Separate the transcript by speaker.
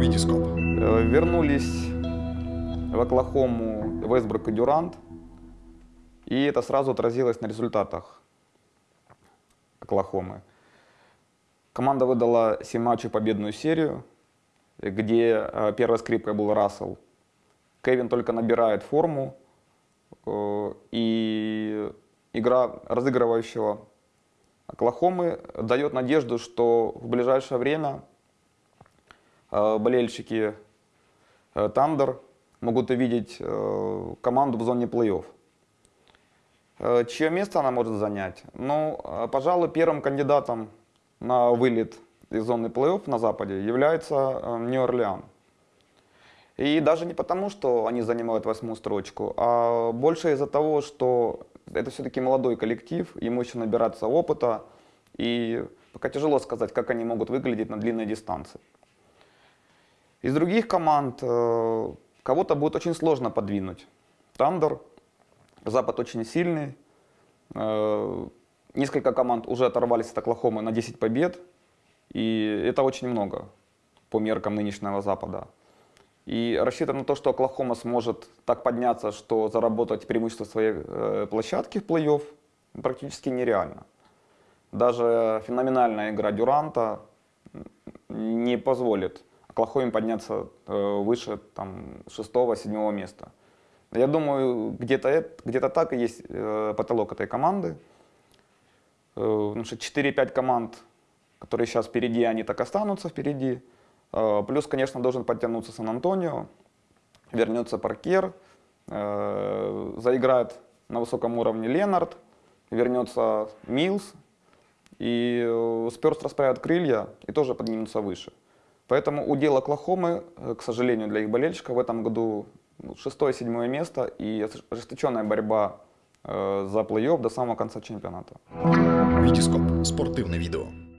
Speaker 1: Витископ.
Speaker 2: Э, Вернулись в Оклахому Вестбрук и Дюрант, и это сразу отразилось на результатах Оклахомы. Команда выдала 7 матчей победную серию, где э, первой скрипкой был Рассел. Кевин только набирает форму, э, и игра разыгрывающего Оклахомы дает надежду, что в ближайшее время болельщики э, Тандер могут увидеть э, команду в зоне плей-офф. Э, Чье место она может занять? Ну, э, пожалуй, первым кандидатом на вылет из зоны плей-офф на Западе является э, Нью-Орлеан. И даже не потому, что они занимают восьмую строчку, а больше из-за того, что это все-таки молодой коллектив, ему еще набираться опыта, и пока тяжело сказать, как они могут выглядеть на длинной дистанции. Из других команд э, кого-то будет очень сложно подвинуть. Тандер, Запад очень сильный, э, несколько команд уже оторвались от Оклахомы на 10 побед, и это очень много по меркам нынешнего Запада. И рассчитывать на то, что Оклахома сможет так подняться, что заработать преимущество своей э, площадки в плей-офф, практически нереально. Даже феноменальная игра Дюранта не позволит Оклахоме подняться э, выше там, 6-7 места. Я думаю, где-то где так и есть э, потолок этой команды. Э, потому что 4-5 команд, которые сейчас впереди, они так останутся впереди. Плюс, конечно, должен подтянуться Сан-Антонио, вернется Паркер, заиграет на высоком уровне Ленард, вернется Милс, и Сперс расправят крылья и тоже поднимутся выше. Поэтому удел Оклахомы, э, к сожалению, для их болельщиков в этом году ну, шестое-седьмое место и ожесточенная борьба э, за плей-офф до самого конца чемпионата.
Speaker 1: Витископ. Спортивне відео.